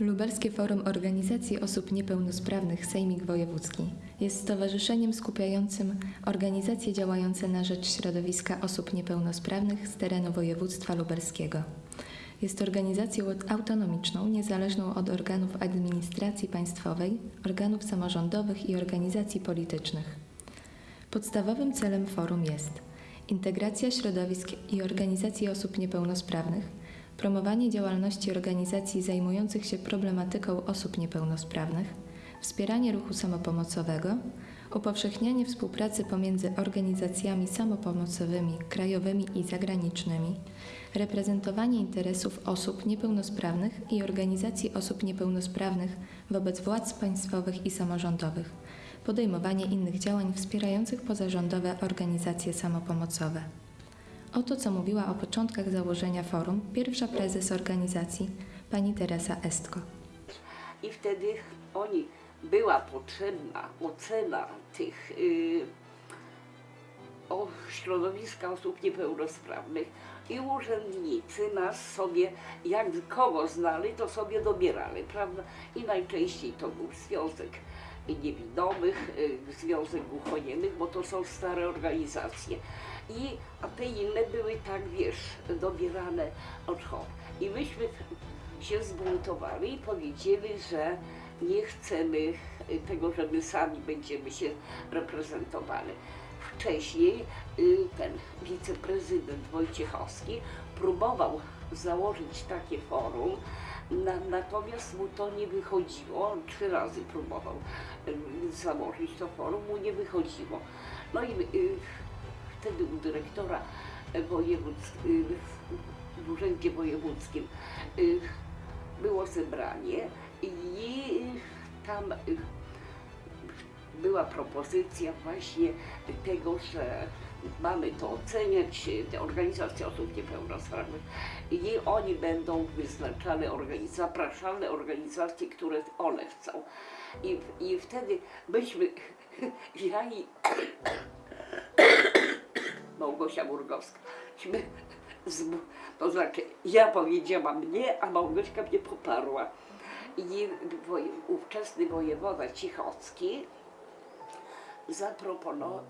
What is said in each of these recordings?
Lubelskie Forum Organizacji Osób Niepełnosprawnych Sejmik Wojewódzki jest stowarzyszeniem skupiającym organizacje działające na rzecz środowiska osób niepełnosprawnych z terenu województwa lubelskiego. Jest organizacją autonomiczną, niezależną od organów administracji państwowej, organów samorządowych i organizacji politycznych. Podstawowym celem forum jest integracja środowisk i organizacji osób niepełnosprawnych, promowanie działalności organizacji zajmujących się problematyką osób niepełnosprawnych, wspieranie ruchu samopomocowego, upowszechnianie współpracy pomiędzy organizacjami samopomocowymi krajowymi i zagranicznymi, reprezentowanie interesów osób niepełnosprawnych i organizacji osób niepełnosprawnych wobec władz państwowych i samorządowych, podejmowanie innych działań wspierających pozarządowe organizacje samopomocowe. Oto co mówiła o początkach założenia forum pierwsza prezes organizacji, pani Teresa Estko. I wtedy oni była potrzebna ocena tych y, o środowiska osób niepełnosprawnych i urzędnicy nas sobie, jak kogo znali, to sobie dobierali, prawda? I najczęściej to był Związek Niewidomych, y, Związek Głuchoniemych, bo to są stare organizacje. I, a te inne były tak, wiesz, dobierane od chorych. I myśmy się zbuntowali i powiedzieli, że nie chcemy tego, że my sami będziemy się reprezentowali. Wcześniej y, ten wiceprezydent Wojciechowski próbował założyć takie forum, na, natomiast mu to nie wychodziło. On trzy razy próbował y, założyć to forum, mu nie wychodziło. No i y, wtedy u dyrektora w urzędzie wojewódzkim y, było zebranie i tam była propozycja właśnie tego, że mamy to oceniać, te organizacje osób niepełnosprawnych i oni będą wyznaczane, organiz- zapraszane organizacje, które one chcą. I, i wtedy myśmy, ja i Małgosia Murgowska, to znaczy ja powiedziałam nie, a Małgośka mnie poparła. I woj, ówczesny wojewoda Cichocki zaproponował,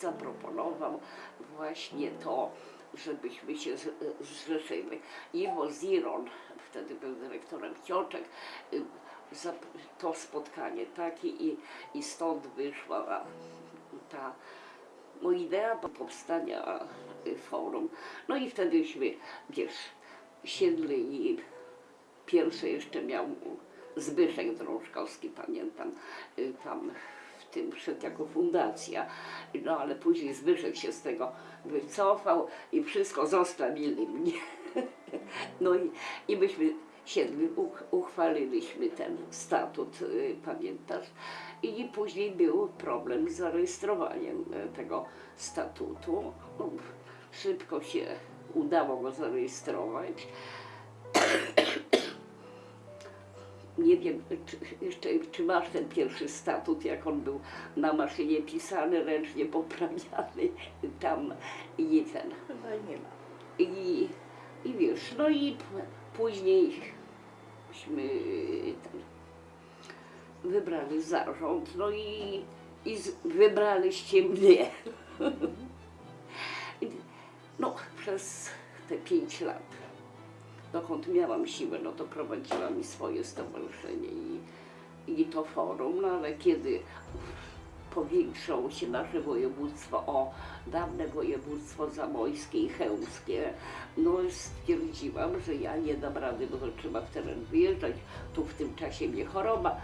zaproponował właśnie to, żebyśmy się zrzeszyli. Iwo Ziron, wtedy był dyrektorem Cioczek, to spotkanie takie i, i stąd wyszła ta no, idea powstania y, forum. No i wtedyśmy, wiesz, siedli i pierwsze jeszcze miał Zbyszek Drążkowski, pamiętam, y, tam w tym wszedł jako fundacja, no ale później Zbyszek się z tego wycofał i wszystko zostawili mnie. No i, i myśmy siedli, uch, uchwaliliśmy ten statut, y, pamiętasz? I później był problem z zarejestrowaniem e, tego statutu. Szybko się udało go zarejestrować. Nie wiem, czy, jeszcze, czy masz ten pierwszy statut, jak on był na maszynie pisany, ręcznie poprawiany tam i ten. Chyba nie ma. I, i wiesz, no i później myśmy ten, wybrali zarząd, no i, i wybraliście mnie. No, przez te pięć lat, dokąd miałam siłę, no to prowadziłam i swoje stowarzyszenie i, i to forum, no ale kiedy powiększało się nasze województwo o dawne województwo zamojskie i chełmskie, no stwierdziłam, że ja nie dam rady, bo to trzeba w teren wyjeżdżać. Tu w tym czasie mnie choroba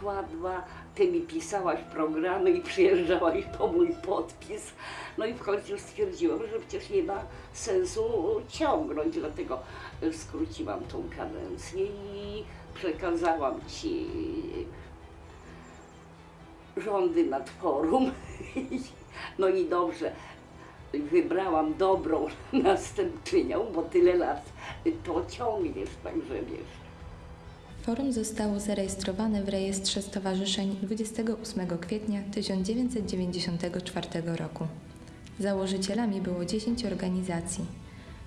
kładła, ty mi pisałaś programy i przyjeżdżałaś po mój podpis. No i w końcu stwierdziłam, że przecież nie ma sensu ciągnąć, dlatego y, skróciłam tą kadencję i przekazałam ci rządy nad forum. No i dobrze, wybrałam dobrą następczynią, bo tyle lat to ciągniesz, także wiesz. Forum zostało zarejestrowane w rejestrze stowarzyszeń 28 kwietnia 1994 roku. Założycielami było 10 organizacji.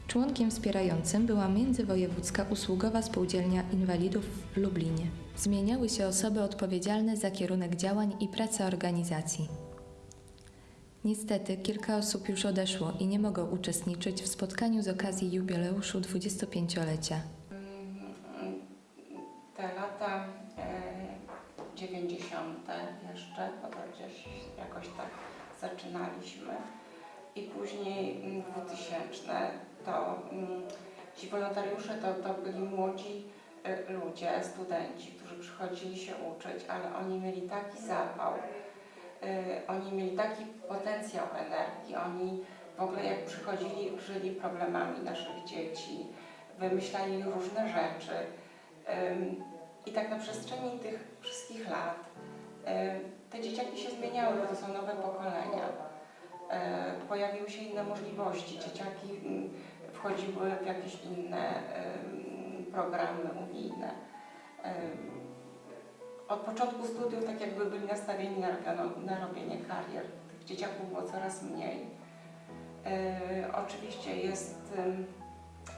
Członkiem wspierającym była Międzywojewódzka Usługowa Spółdzielnia Inwalidów w Lublinie. Zmieniały się osoby odpowiedzialne za kierunek działań i pracę organizacji. Niestety kilka osób już odeszło i nie mogą uczestniczyć w spotkaniu z okazji jubileuszu 25-lecia. Te lata e, 90. jeszcze, bo to gdzieś jakoś tak zaczynaliśmy. I później mm, 2000 to mm, ci wolontariusze to, to byli młodzi e, ludzie, studenci, którzy przychodzili się uczyć, ale oni mieli taki zapał, e, oni mieli taki potencjał energii, oni w ogóle jak przychodzili, żyli problemami naszych dzieci, wymyślali różne rzeczy. I tak na przestrzeni tych wszystkich lat ym, te dzieciaki się zmieniały, bo to są nowe pokolenia. Ym, Pojawiły się inne możliwości. Dzieciaki ym, wchodziły w jakieś inne programy unijne. Ym, Od początku studiów tak jakby byli nastawieni na, na robienie karier. Tych dzieciaków było coraz mniej. Oczywiście jest, ym,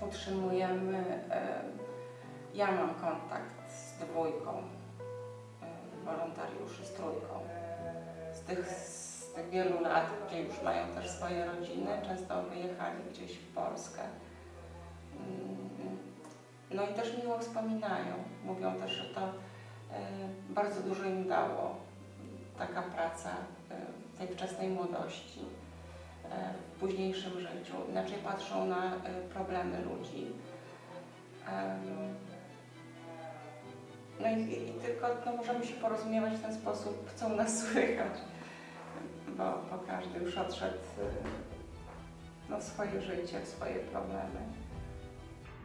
utrzymujemy ym, ja mam kontakt z dwójką wolontariuszy, z trójką. Z tych, z tych wielu lat, gdzie już mają też swoje rodziny, często wyjechali gdzieś w Polskę. Mm, No i też miło wspominają. Mówią też, że to y, bardzo dużo im dało taka praca y, tej wczesnej młodości y, w późniejszym życiu. Inaczej patrzą na problemy ludzi. No i, i tylko no, możemy się porozumiewać w ten sposób, co u nas słychać, bo, bo każdy już odszedł y, no, w swoje życie, w swoje problemy.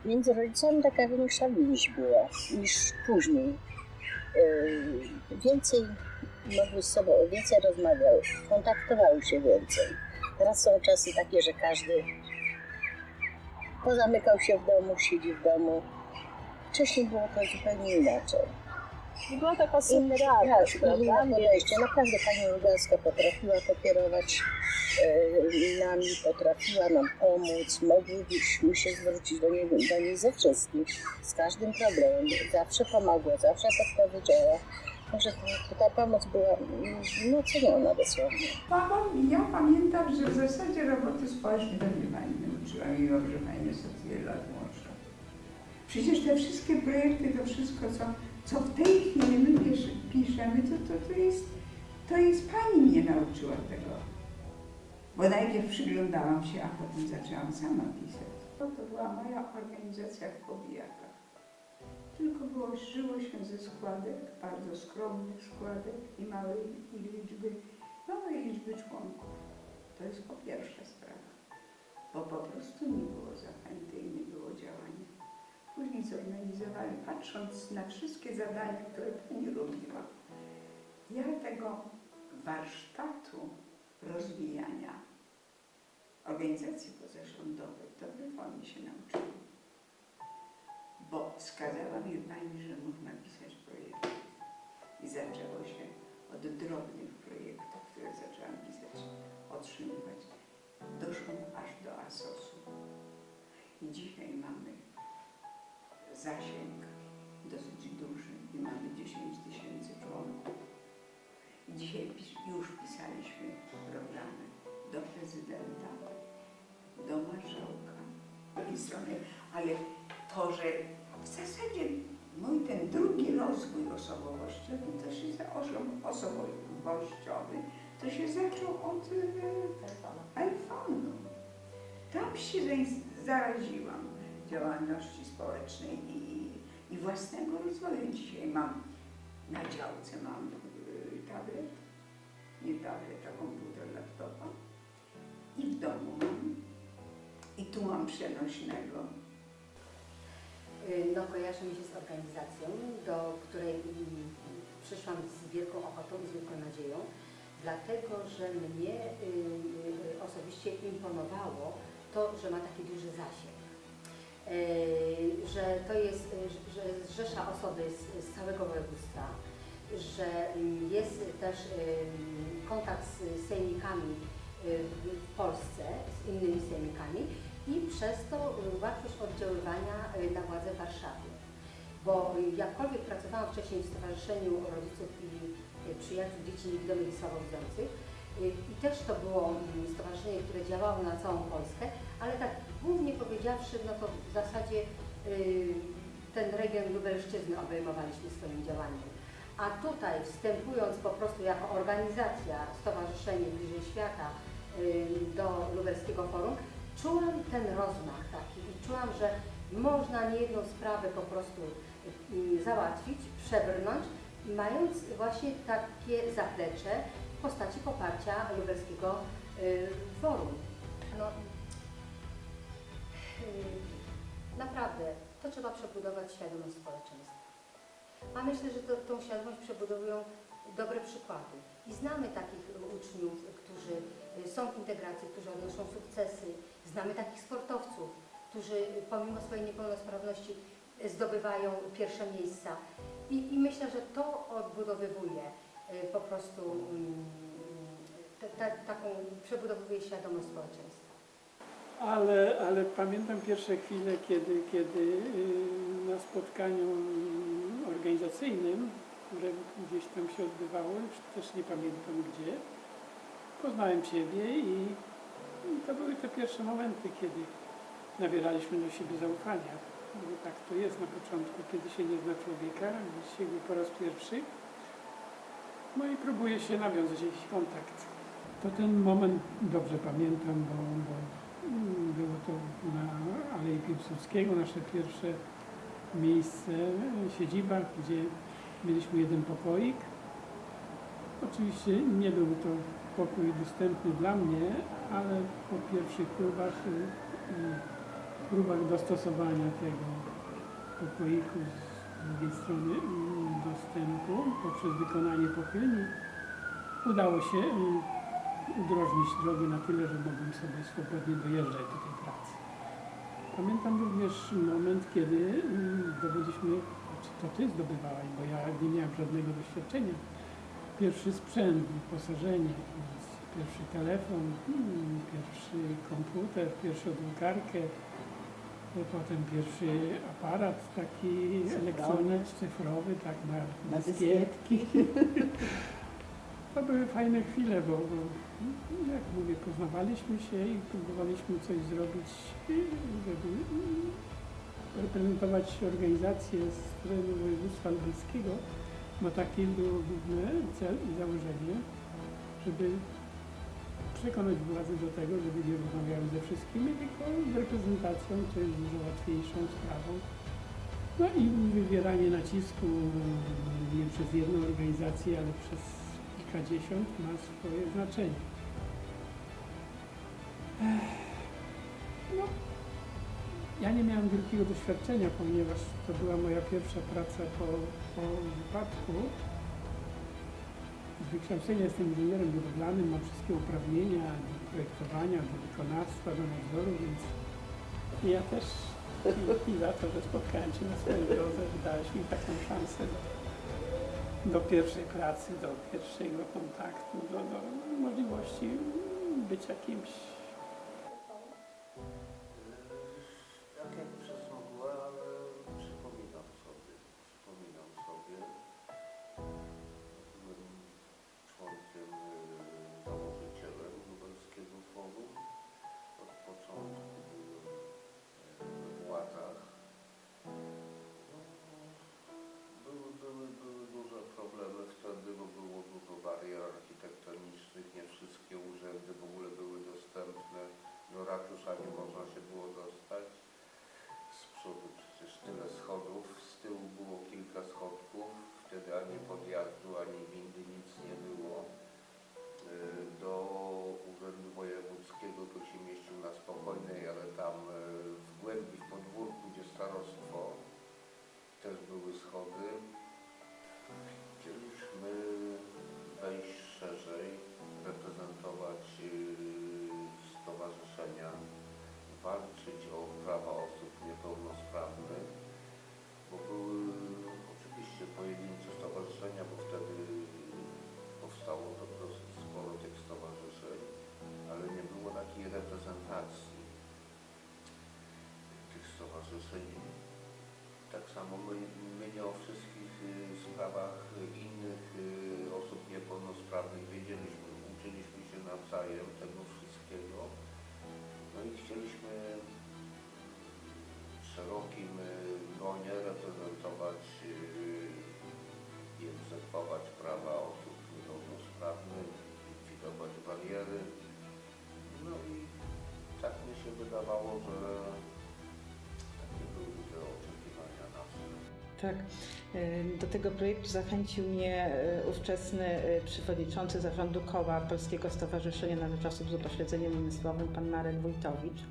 Między rodzicami taka większa więź była niż później. Yy, Więcej mogły z sobą, więcej rozmawiały, kontaktowały się więcej. Teraz są czasy takie, że każdy pozamykał się w domu, siedzi w domu. Wcześniej było to zupełnie inaczej. Była taka sytuacja, tak, prawda? inne podejście. Naprawdę pani Lugańska potrafiła pokierować e, nami, potrafiła nam pomóc. Moglibyśmy się zwrócić do niej, do niej ze wszystkim, z każdym problemem. Zawsze pomogła, zawsze podpowiedziała. Także ta, ta pomoc była mm, no, ceniona dosłownie. Ja pamiętam, że w zasadzie roboty społecznej to mnie pani nauczyła, mimo że pani jest Przecież te wszystkie projekty, to wszystko, co, co w tej chwili my pisz, piszemy, to, to, to, jest, to jest pani mnie nauczyła tego. Bo najpierw przyglądałam się, a potem zaczęłam sama pisać. To, to była moja organizacja w Pobijakach. Tylko było, żyło się ze składek, bardzo skromnych składek i małej liczby małej liczby członków. To jest po pierwsza sprawa, bo po prostu nie było zachęty i nie było działania. Później zorganizowali, patrząc na wszystkie zadania, które pani robiła, ja tego warsztatu rozwijania organizacji pozarządowej to wyłącznie się nauczyłam. Bo wskazała mi pani, że można pisać projekty. I zaczęło się od drobnych projektów, które zaczęłam pisać, otrzymywać. Doszłam aż do ASOS-u. I dzisiaj mamy zasięg dosyć duży i mamy 10 tysięcy członków. I dzisiaj już pisaliśmy programy do prezydenta, do marszałka, drugiej strony, ale to, że w zasadzie mój ten drugi rozwój osobowościowy, to się osobowościowy, to się zaczął od e, iPhone'u. Tam się za- zaraziłam działalności społecznej i, i własnego rozwoju. Dzisiaj mam na działce mam y, tablet, nie tablet, a komputer, laptopa i w domu mam. I tu mam przenośnego. Y, No, kojarzy mi się z organizacją, do której mm, przyszłam z wielką ochotą i z wielką nadzieją, dlatego że mnie y, y, osobiście imponowało to, że ma taki duży zasięg. Y, Że to jest, y, że zrzesza osoby z, z całego województwa, że jest też y, kontakt z sejmikami w Polsce, z innymi sejmikami i przez to łatwość oddziaływania na władze w Warszawie. Bo jakkolwiek pracowałam wcześniej w Stowarzyszeniu Rodziców i Przyjaciół Dzieci Niewidomych i Słabowidzących i też to było mm, stowarzyszenie, które działało na całą Polskę, ale tak głównie powiedziawszy, no to w zasadzie y, ten region Lubelszczyzny obejmowaliśmy swoim działaniem. A tutaj wstępując po prostu jako organizacja, Stowarzyszenie Bliżej Świata y, do Lubelskiego Forum, czułam ten rozmach taki i czułam, że można niejedną sprawę po prostu y, załatwić, przebrnąć, mając właśnie takie zaplecze w postaci poparcia Lubelskiego y, Forum. No, y, naprawdę, to trzeba przebudować świadomość społeczeństwa. A myślę, że to, tą świadomość przebudowują dobre przykłady. I znamy takich uczniów, którzy są w integracji, którzy odnoszą sukcesy. Znamy takich sportowców, którzy pomimo swojej niepełnosprawności zdobywają pierwsze miejsca. I, i myślę, że to odbudowywuje po prostu te- te- taką, przebudowuje świadomość społeczeństwa. Ale, ale pamiętam pierwsze chwile, kiedy, kiedy y, na spotkaniu organizacyjnym, które gdzieś tam się odbywało, już też nie pamiętam gdzie, poznałem Ciebie i, i to były te pierwsze momenty, kiedy nabieraliśmy do siebie zaufania. Bo tak to jest na początku, kiedy się nie zna człowieka, widzi się go po raz pierwszy. No i próbuje się nawiązać jakiś kontakt. To ten moment dobrze pamiętam, bo, bo Mm, Było to na Alei Piłsudskiego, nasze pierwsze miejsce, siedziba, gdzie mieliśmy jeden pokoik. Oczywiście nie był to pokój dostępny dla mnie, ale po pierwszych próbach, y, próbach dostosowania tego pokoiku z drugiej strony mm, dostępu poprzez wykonanie pochylni udało się udrożnić drogę na tyle, że mogłem sobie swobodnie dojeżdżać do tej pracy. Pamiętam również moment, kiedy mm, zdobyliśmy, znaczy to Ty zdobywałaś, bo ja nie miałem żadnego doświadczenia, pierwszy sprzęt, wyposażenie, pierwszy telefon, mm, pierwszy komputer, pierwszą drukarkę, e, potem pierwszy aparat taki elektroniczny, cyfrowy, tak na, Na dyskietki. To były fajne chwile, bo, bo jak mówię, poznawaliśmy się i próbowaliśmy coś zrobić, żeby reprezentować organizację z terenu województwa lubelskiego, bo takie było główny cel i założenie, żeby przekonać władze do tego, żeby nie rozmawiały ze wszystkimi, tylko z reprezentacją, co jest dużo łatwiejszą sprawą. No i wywieranie nacisku nie przez jedną organizację, ale przez kilkadziesiąt ma swoje znaczenie. No, ja nie miałem wielkiego doświadczenia, ponieważ to była moja pierwsza praca po, po wypadku. Z wykształcenia jestem inżynierem budowlanym, mam wszystkie uprawnienia do projektowania, do wykonawstwa, do nadzoru, więc ja też dzięki za to, że spotkałem Cię na swojej drodze, że dałeś mi taką szansę do, do pierwszej pracy, do pierwszego kontaktu, do, do możliwości bycia kimś wtedy ani stowarzyszeniem. Tak samo my, my nie o wszystkich y, sprawach y, innych y, osób niepełnosprawnych wiedzieliśmy. Uczyliśmy się nawzajem tego wszystkiego. No i chcieliśmy w szerokim gronie reprezentować y, i egzekwować prawa osób niepełnosprawnych, likwidować bariery. No i tak mi się wydawało, że Tak. Do tego projektu zachęcił mnie y, ówczesny y, przewodniczący zarządu koła Polskiego Stowarzyszenia na Rzecz Osób z Upośledzeniem Umysłowym, pan Marek Wójtowicz.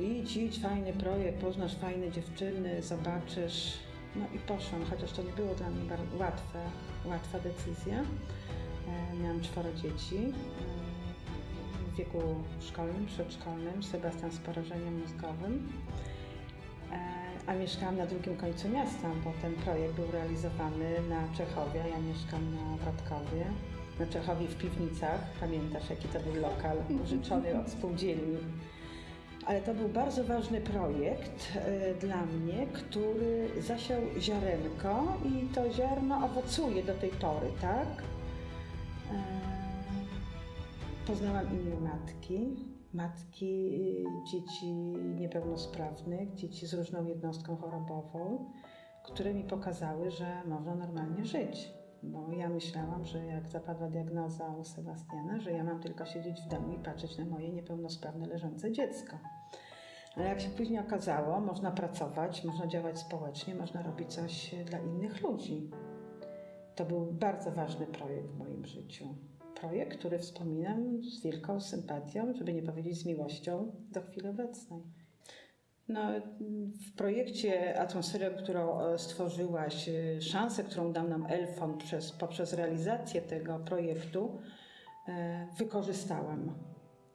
Idź, idź, fajny projekt, poznasz fajne dziewczyny, zobaczysz. No i poszłam, chociaż to nie było dla mnie łatwe, łatwa decyzja. Miałam czworo dzieci w wieku szkolnym, przedszkolnym, Sebastian z porażeniem mózgowym. A mieszkałam na drugim końcu miasta, bo ten projekt był realizowany na Czechowie. Ja mieszkam na Wrotkowie. Na Czechowie w piwnicach. Pamiętasz, jaki to był lokal użyczony od spółdzielni. Ale to był bardzo ważny projekt e, dla mnie, który zasiał ziarenko i to ziarno owocuje do tej pory, tak? E, Poznałam inne matki, matki dzieci niepełnosprawnych, dzieci z różną jednostką chorobową, które mi pokazały, że można normalnie żyć. Bo ja myślałam, że jak zapadła diagnoza u Sebastiana, że ja mam tylko siedzieć w domu i patrzeć na moje niepełnosprawne leżące dziecko. Ale jak się później okazało, można pracować, można działać społecznie, można robić coś dla innych ludzi. To był bardzo ważny projekt w moim życiu projekt, który wspominam z wielką sympatią, żeby nie powiedzieć z miłością do chwili obecnej. No, w projekcie Atmosferę, którą e, stworzyłaś, e, szansę, którą dał nam Elfond przez, poprzez realizację tego projektu, e, wykorzystałam.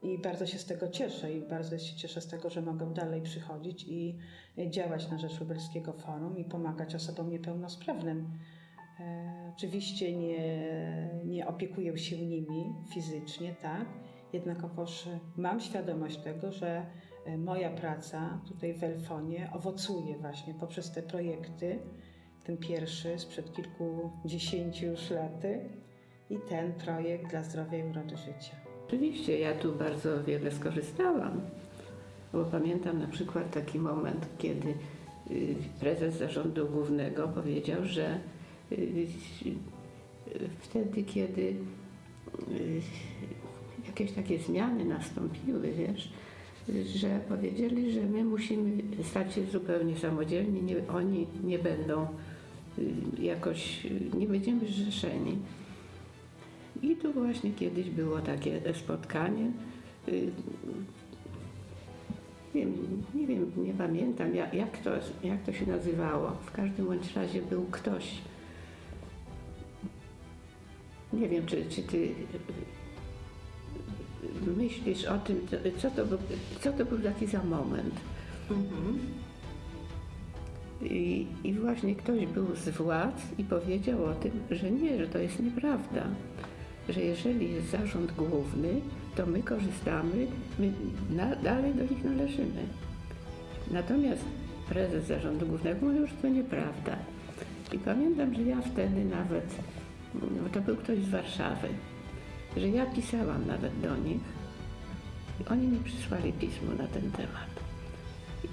I bardzo się z tego cieszę i bardzo się cieszę z tego, że mogę dalej przychodzić i działać na rzecz Lubelskiego Forum i pomagać osobom niepełnosprawnym. Oczywiście nie, nie opiekuję się nimi fizycznie, tak? Jednakowoż mam świadomość tego, że e, moja praca tutaj w Elfonie owocuje właśnie poprzez te projekty. Ten pierwszy sprzed kilkudziesięciu już laty i ten projekt dla zdrowia i urody życia. Oczywiście ja tu bardzo wiele skorzystałam, bo pamiętam na przykład taki moment, kiedy y, prezes zarządu głównego powiedział, że y, wtedy, kiedy y, jakieś takie zmiany nastąpiły, wiesz, że powiedzieli, że my musimy stać się zupełnie samodzielni, nie, oni nie będą y, jakoś, nie będziemy zrzeszeni. I tu właśnie kiedyś było takie spotkanie. y, Nie wiem, nie, wiem, nie pamiętam jak, to, jak to się nazywało. W każdym bądź razie był ktoś. Nie wiem, czy, czy ty y, myślisz o tym, co- to, był, co to był taki za moment. I, I właśnie ktoś był z władz i powiedział o tym, że nie, że to jest nieprawda. Że jeżeli jest zarząd główny, to my korzystamy, my na, dalej do nich należymy. Natomiast prezes zarządu głównego mówił, że to nieprawda. I pamiętam, że ja wtedy nawet, to był ktoś z Warszawy, że ja pisałam nawet do nich. I oni mi przysłali pismo na ten temat.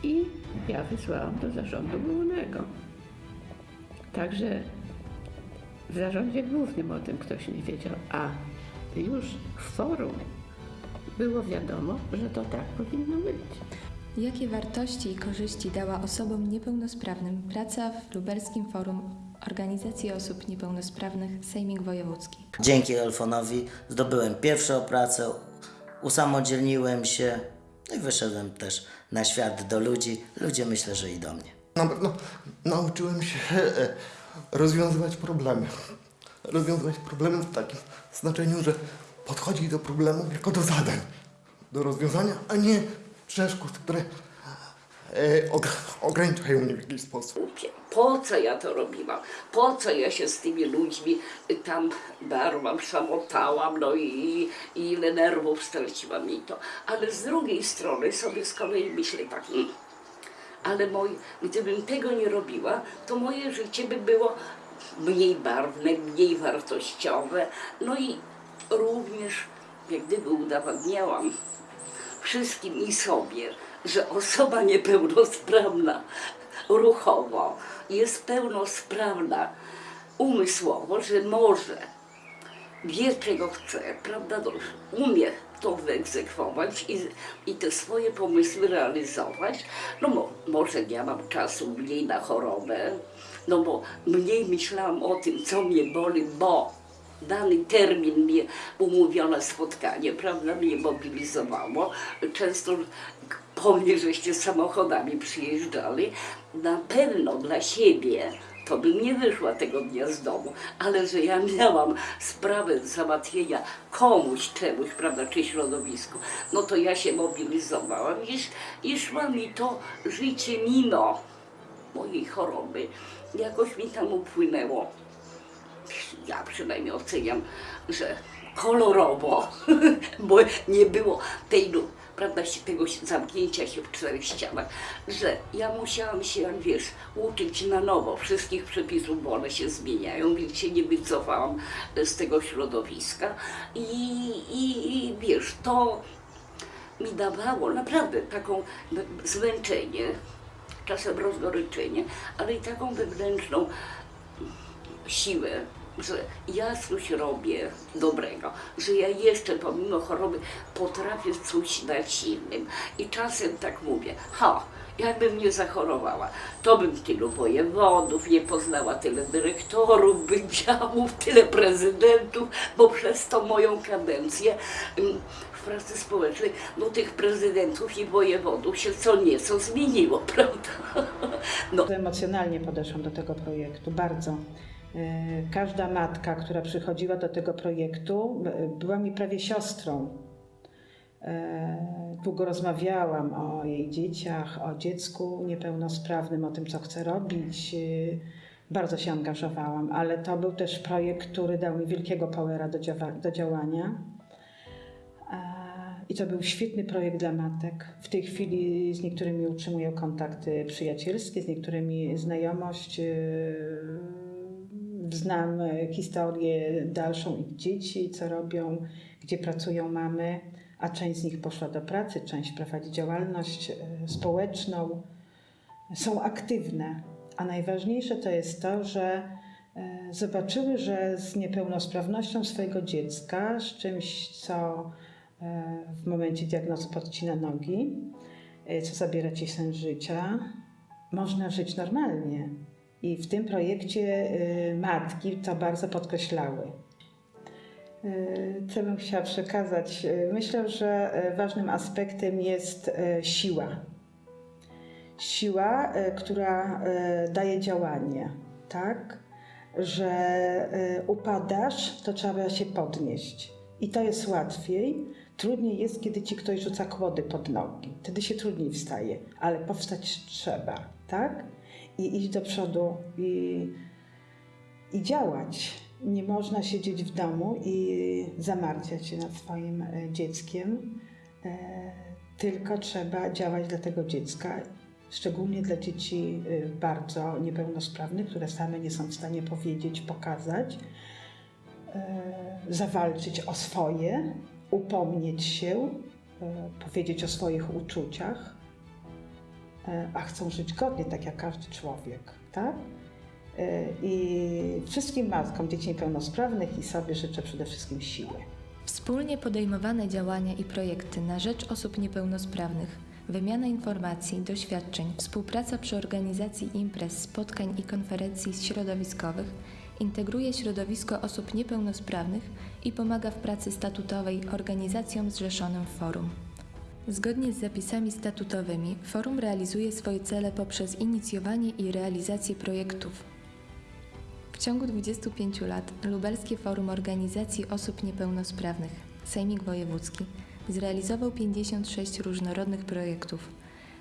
I ja wysłałam do zarządu głównego. Także w zarządzie głównym o tym ktoś nie wiedział, a już w forum było wiadomo, że to tak powinno być. Jakie wartości i korzyści dała osobom niepełnosprawnym praca w Lubelskim Forum Organizacji Osób Niepełnosprawnych Sejmik Wojewódzki? Dzięki Elfonowi zdobyłem pierwszą pracę, usamodzielniłem się no i wyszedłem też na świat do ludzi. Ludzie myślę, że i do mnie. Na pewno nauczyłem się e, rozwiązywać problemy. Rozwiązywać problemy w takim znaczeniu, że podchodzi do problemu jako do zadań, do rozwiązania, a nie przeszkód, które e, og- ograniczają mnie w jakiś sposób. Po co ja to robiłam? Po co ja się z tymi ludźmi tam darłam, szamotałam, no i, i ile nerwów straciłam i to. Ale z drugiej strony sobie z kolei myślę tak, hmm, ale moi, gdybym tego nie robiła, to moje życie by było mniej barwne, mniej wartościowe, no i również jak gdyby udowadniałam wszystkim i sobie, że osoba niepełnosprawna ruchowo jest pełnosprawna umysłowo, że może wie czego chce, prawda, umie to wyegzekwować i, i te swoje pomysły realizować. No mo, może ja mam czasu mniej na chorobę, no bo mniej myślałam o tym, co mnie boli, bo dany termin mnie umówione spotkanie, prawda, mnie mobilizowało. Często po mnie żeście samochodami przyjeżdżali. Na pewno dla siebie to bym nie wyszła tego dnia z domu, ale że ja miałam sprawę załatwienia komuś, czemuś, prawda, czy środowisku, no to ja się mobilizowałam i, i szła mi to życie mimo mojej choroby. Jakoś mi tam upłynęło ja przynajmniej oceniam, że kolorowo, bo nie było tej, prawda, tego zamknięcia się w czterech ścianach, że ja musiałam się, jak wiesz, uczyć na nowo wszystkich przepisów, bo one się zmieniają, więc się nie wycofałam z tego środowiska. I, i, i wiesz, to mi dawało naprawdę taką zmęczenie, czasem rozgoryczenie, ale i taką wewnętrzną siłę, że ja coś robię dobrego, że ja jeszcze pomimo choroby potrafię coś dać innym. I czasem tak mówię, ha, jakbym nie zachorowała, to bym tylu wojewodów nie poznała, tyle dyrektorów wydziałów, tyle prezydentów, bo przez tą moją kadencję mm, w pracy społecznej, no tych prezydentów i wojewodów się co nieco zmieniło, prawda? No. Emocjonalnie podeszłam do tego projektu, bardzo. E, Każda matka, która przychodziła do tego projektu, e, była mi prawie siostrą. E, Długo rozmawiałam o jej dzieciach, o dziecku niepełnosprawnym, o tym, co chce robić. Bardzo się angażowałam, ale to był też projekt, który dał mi wielkiego powera do, do działania. I to był świetny projekt dla matek. W tej chwili z niektórymi utrzymuję kontakty przyjacielskie, z niektórymi znajomość. Znam e, historię dalszą ich dzieci, co robią, gdzie pracują mamy, a część z nich poszła do pracy, część prowadzi działalność e, społeczną. Są aktywne, a najważniejsze to jest to, że e, zobaczyły, że z niepełnosprawnością swojego dziecka, z czymś, co w momencie diagnozy podcina nogi, co zabiera ci sens życia, można żyć normalnie. I w tym projekcie e, matki to bardzo podkreślały. E, Co bym chciała przekazać? E, Myślę, że ważnym aspektem jest siła. Siła, która daje działanie, tak? Że upadasz, to trzeba się podnieść. I to jest łatwiej. Trudniej jest, kiedy ci ktoś rzuca kłody pod nogi. Wtedy się trudniej wstaje, ale powstać trzeba, tak? I iść do przodu i, i działać. Nie można siedzieć w domu i zamartwiać się nad swoim e, dzieckiem, e, tylko trzeba działać dla tego dziecka, szczególnie dla dzieci e, bardzo niepełnosprawnych, które same nie są w stanie powiedzieć, pokazać, zawalczyć o swoje, upomnieć się, powiedzieć o swoich uczuciach, a chcą żyć godnie, tak jak każdy człowiek, tak? E, I wszystkim matkom dzieci niepełnosprawnych i sobie życzę przede wszystkim siły. Wspólnie podejmowane działania i projekty na rzecz osób niepełnosprawnych, wymiana informacji, doświadczeń, współpraca przy organizacji imprez, spotkań i konferencji środowiskowych integruje środowisko osób niepełnosprawnych i pomaga w pracy statutowej organizacjom zrzeszonym w forum. Zgodnie z zapisami statutowymi, forum realizuje swoje cele poprzez inicjowanie i realizację projektów, w ciągu 25 lat Lubelskie Forum Organizacji Osób Niepełnosprawnych, Sejmik Wojewódzki, zrealizował 56 różnorodnych projektów.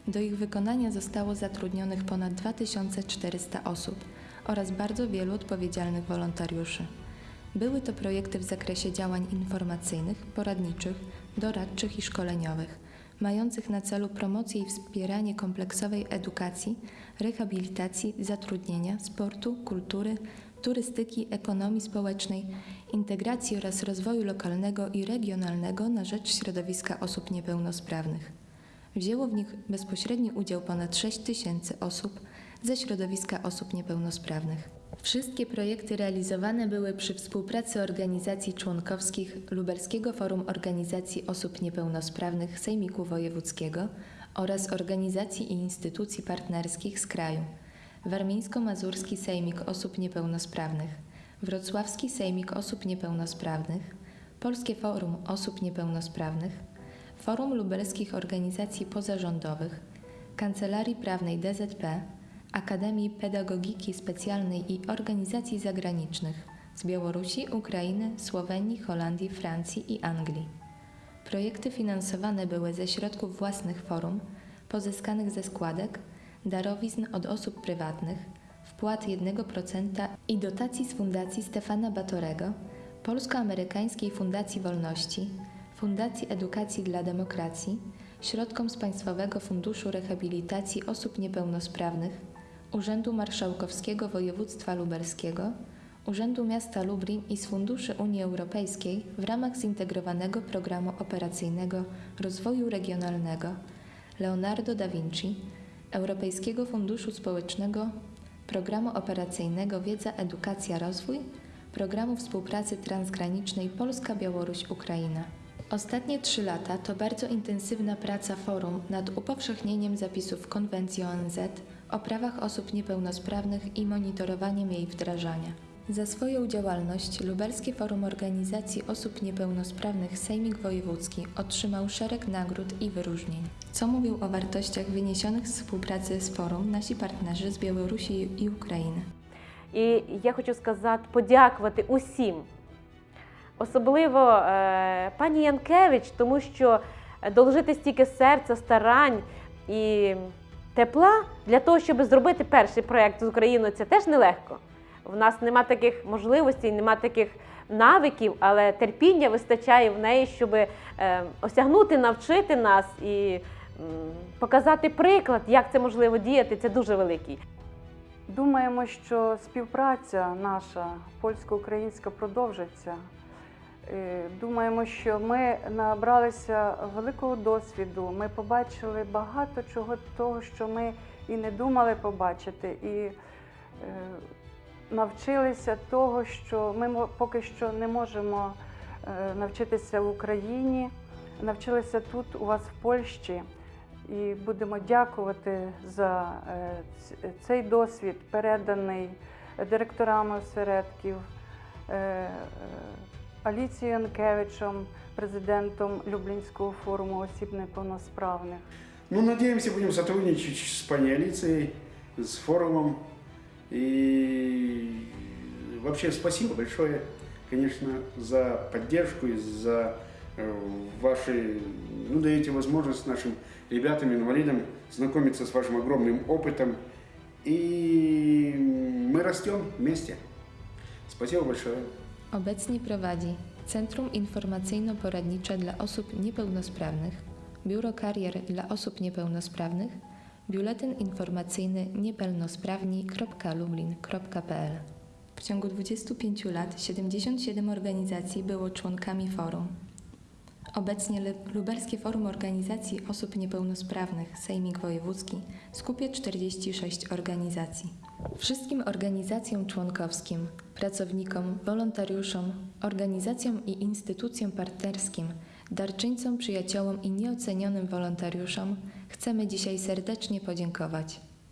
Do ich wykonania zostało zatrudnionych ponad 2400 osób oraz bardzo wielu odpowiedzialnych wolontariuszy. Były to projekty w zakresie działań informacyjnych, poradniczych, doradczych i szkoleniowych, mających na celu promocję i wspieranie kompleksowej edukacji, rehabilitacji, zatrudnienia, sportu, kultury, turystyki, ekonomii społecznej, integracji oraz rozwoju lokalnego i regionalnego na rzecz środowiska osób niepełnosprawnych. Wzięło w nich bezpośredni udział ponad 6 tysięcy osób ze środowiska osób niepełnosprawnych. Wszystkie projekty realizowane były przy współpracy organizacji członkowskich Lubelskiego Forum Organizacji Osób Niepełnosprawnych Sejmiku Wojewódzkiego oraz organizacji i instytucji partnerskich z kraju. Warmińsko-Mazurski Sejmik Osób Niepełnosprawnych, Wrocławski Sejmik Osób Niepełnosprawnych, Polskie Forum Osób Niepełnosprawnych, Forum Lubelskich Organizacji Pozarządowych, Kancelarii Prawnej DZP, Akademii Pedagogiki Specjalnej i Organizacji Zagranicznych z Białorusi, Ukrainy, Słowenii, Holandii, Francji i Anglii. Projekty finansowane były ze środków własnych forum, pozyskanych ze składek, darowizn od osób prywatnych, wpłat 1% i dotacji z Fundacji Stefana Batorego, Polsko-Amerykańskiej Fundacji Wolności, Fundacji Edukacji dla Demokracji, środkom z Państwowego Funduszu Rehabilitacji Osób Niepełnosprawnych, Urzędu Marszałkowskiego Województwa Lubelskiego, Urzędu Miasta Lublin i z Funduszy Unii Europejskiej w ramach zintegrowanego programu operacyjnego Rozwoju Regionalnego Leonardo da Vinci, Europejskiego Funduszu Społecznego, Programu Operacyjnego Wiedza, Edukacja, Rozwój, Programu Współpracy Transgranicznej Polska-Białoruś-Ukraina. Ostatnie trzy lata to bardzo intensywna praca forum nad upowszechnieniem zapisów Konwencji ONZ o prawach osób niepełnosprawnych i monitorowaniem jej wdrażania. Za swoją działalność Lubelskie Forum Organizacji Osób Niepełnosprawnych Sejmik Wojewódzki otrzymał szereg nagród i wyróżnień. Co mówią o wartościach wyniesionych z współpracy z forum nasi partnerzy з Білорусі і України? І я хочу сказати, подякувати усім, особливо е, пані Янкевич, тому що доложити стільки серця, старань і тепла для того, щоб зробити перший проєкт з Україною, це теж нелегко. В нас нема таких можливостей, нема таких навиків, але терпіння вистачає в неї, щоб е, осягнути, навчити нас і показати приклад, як це можливо діяти. Це дуже великий. Думаємо, що співпраця наша польсько-українська продовжиться. Е, Думаємо, що ми набралися великого досвіду. Ми побачили багато чого того, що ми і не думали побачити, і е, навчилися того, що ми поки що не можемо е, навчитися в Україні. Навчилися тут у вас в Польщі. І будемо дякувати за цей досвід, переданий директорами осередків, Аліцією Янкевичем, президентом Люблінського форуму осіб неповносправних. Ну, надеемся, будем сотрудничать с пани Алицией, с форумом. И вообще спасибо большое, конечно, за поддержку и за э, ваши, ну, даете возможность нашим ребятам, инвалидам знакомиться с вашим огромным опытом. И мы растем вместе. Spasibo большое. Obecnie prowadzi Centrum Informacyjno-Poradnicze dla Osób Niepełnosprawnych, Biuro Karier dla Osób Niepełnosprawnych, Biuletyn Informacyjny niepełnosprawni.lublin.pl W ciągu 25 lat 77 organizacji było członkami forum. Obecnie Lubelskie Forum Organizacji Osób Niepełnosprawnych Sejmik Wojewódzki skupia 46 organizacji. Wszystkim organizacjom członkowskim, pracownikom, wolontariuszom, organizacjom i instytucjom partnerskim, darczyńcom, przyjaciołom i nieocenionym wolontariuszom chcemy dzisiaj serdecznie podziękować.